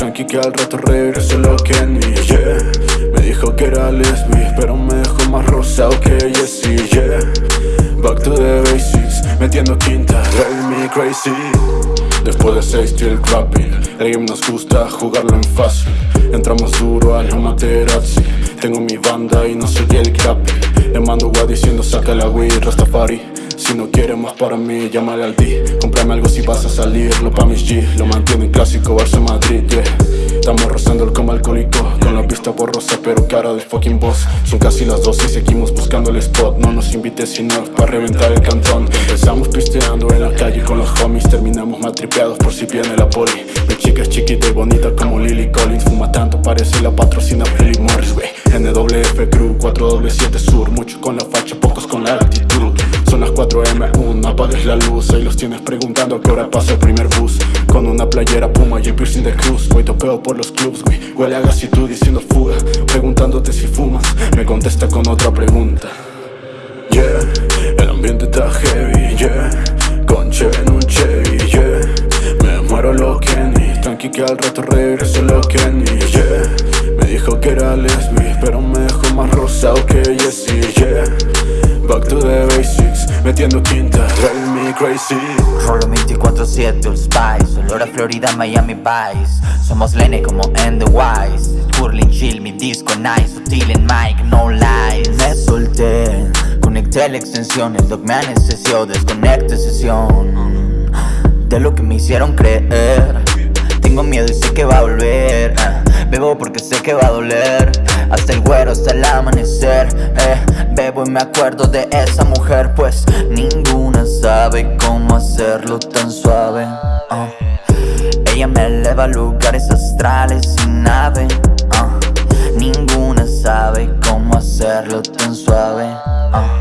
Tranqui que al rato regreso lo Kenny, yeah. Me dijo que era lesbi Pero me dejó más rosado que Jessie, yeah. Back to the basics Metiendo quinta, driving me crazy. Después de seis still crapping El game nos gusta jugarlo en fácil. Entramos duro al Materazzi. Tengo mi banda y no soy el crappy Le mando gua diciendo saca la weed Rastafari si no quieres más para mí, llámale al D. Comprame algo si vas a salir, lo pa' mis G. Lo mantiene clásico, Barça Madrid, yeah. Estamos rozando el coma alcohólico Con la vista borrosa, pero cara de fucking boss. Son casi las 12 y seguimos buscando el spot. No nos invites sino para reventar el cantón. Empezamos pisteando en la calle con los homies. Terminamos matripeados por si viene la poli. Mi chica es chiquita y bonita como Lily Collins. Fuma tanto, parece la patrocina Philip Morris, wey NWF Crew, 4W7 Sur Muchos apagues la luz Ahí los tienes preguntando a qué hora pasa el primer bus. Con una playera puma y piercing de cruz. Voy topeo por los clubs, güey. Huele a gas y tú diciendo fuga Preguntándote si fumas. Me contesta con otra pregunta. Yeah, el ambiente está heavy, yeah. Con en un Chevy, yeah. Me muero lo Kenny Tranqui que al rato regreso lo Kenny, yeah. Me dijo que era lesbi Pero me dejó más rosado que Jessie, yeah. Back to the basics Metiendo quinta, driving me crazy. Rolo 24-7, Old Spice Olor a Florida, Miami Vice. Somos Lene como en The Wise. Curling chill, mi disco nice Sutil en mic, no lies. Me solté, conecté la extensión. El dog me anestesió, desconecte sesión. De lo que me hicieron creer. Tengo miedo y sé que va a volver. Bebo porque sé que va a doler. Hasta el güero, hasta el amanecer eh. Y me acuerdo de esa mujer Pues ninguna sabe cómo hacerlo tan suave ah. Ella me eleva a lugares astrales sin nave ah. Ninguna sabe cómo hacerlo tan suave ah.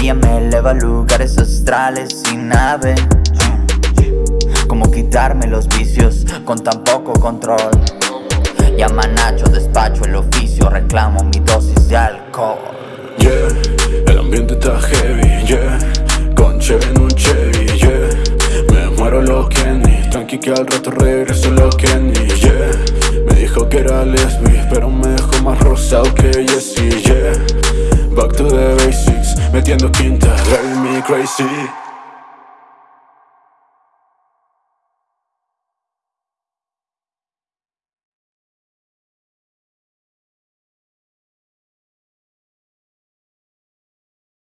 Ella me eleva a lugares astrales sin nave. Como quitarme los vicios con tan poco control Llama Nacho, despacho el oficio Reclamo mi dosis de alcohol Yeah, el ambiente está heavy, yeah. Con Cheve en un Chevy, yeah. Me muero lo Kenny. Tranqui que al rato regreso lo Kenny, yeah. Me dijo que era lesbi Pero me dejó más rosado que Jessie, yeah. Back to the basics Metiendo quinta, driving me crazy